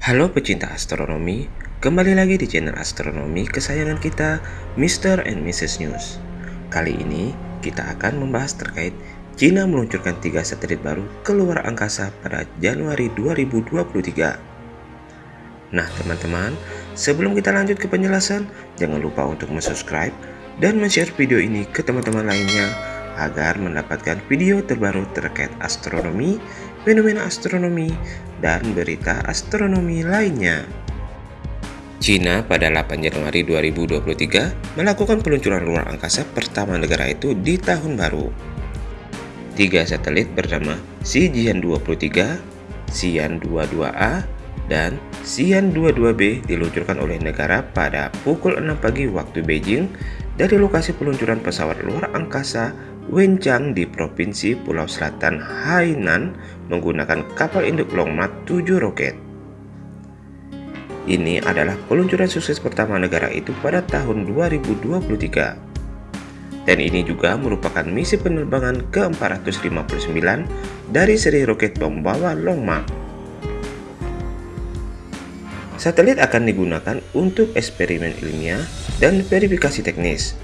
Halo pecinta astronomi, kembali lagi di channel astronomi kesayangan kita, Mr. and Mrs. News. Kali ini kita akan membahas terkait Cina meluncurkan tiga satelit baru ke luar angkasa pada Januari 2023. Nah teman-teman, sebelum kita lanjut ke penjelasan, jangan lupa untuk subscribe dan share video ini ke teman-teman lainnya agar mendapatkan video terbaru terkait astronomi, fenomena astronomi, dan berita astronomi lainnya. Cina pada 8 Januari 2023 melakukan peluncuran luar angkasa pertama negara itu di tahun baru. Tiga satelit bernama Xijian 23, Xian 22A, dan Xian 22B diluncurkan oleh negara pada pukul 6 pagi waktu Beijing dari lokasi peluncuran pesawat luar angkasa Wenchang di Provinsi Pulau Selatan Hainan menggunakan kapal induk Longmark 7 roket. Ini adalah peluncuran sukses pertama negara itu pada tahun 2023. Dan ini juga merupakan misi penerbangan ke-459 dari seri roket pembawa Longmark. Satelit akan digunakan untuk eksperimen ilmiah dan verifikasi teknis,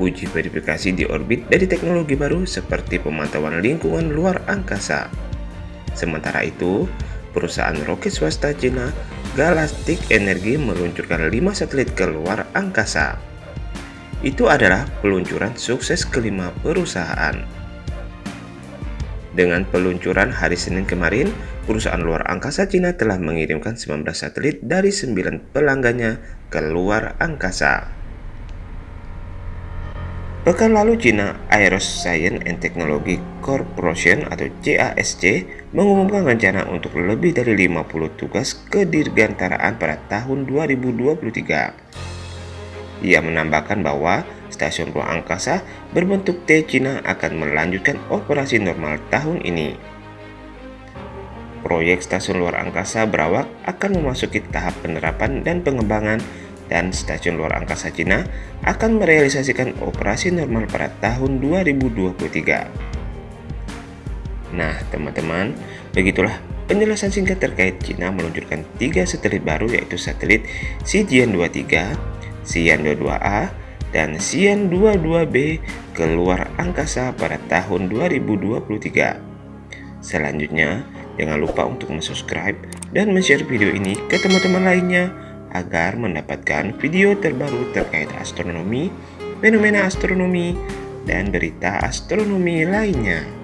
uji verifikasi di orbit dari teknologi baru seperti pemantauan lingkungan luar angkasa. Sementara itu, perusahaan roket swasta Cina Galactic Energy meluncurkan 5 satelit ke luar angkasa. Itu adalah peluncuran sukses kelima perusahaan. Dengan peluncuran hari Senin kemarin, perusahaan luar angkasa Cina telah mengirimkan 19 satelit dari 9 pelanggannya ke luar angkasa. Pekan lalu China Aeroscience and Technology Corporation atau CASC mengumumkan rencana untuk lebih dari 50 tugas kedirgantaraan pada tahun 2023. Ia menambahkan bahwa stasiun ruang angkasa berbentuk T China akan melanjutkan operasi normal tahun ini. Proyek stasiun luar angkasa berawak akan memasuki tahap penerapan dan pengembangan dan stasiun luar angkasa Cina akan merealisasikan operasi normal pada tahun 2023. Nah, teman-teman, begitulah penjelasan singkat terkait Cina meluncurkan tiga satelit baru yaitu satelit Xijian 23, Xian 22A, dan Xian 22B ke luar angkasa pada tahun 2023. Selanjutnya, jangan lupa untuk subscribe dan share video ini ke teman-teman lainnya agar mendapatkan video terbaru terkait astronomi, fenomena astronomi, dan berita astronomi lainnya.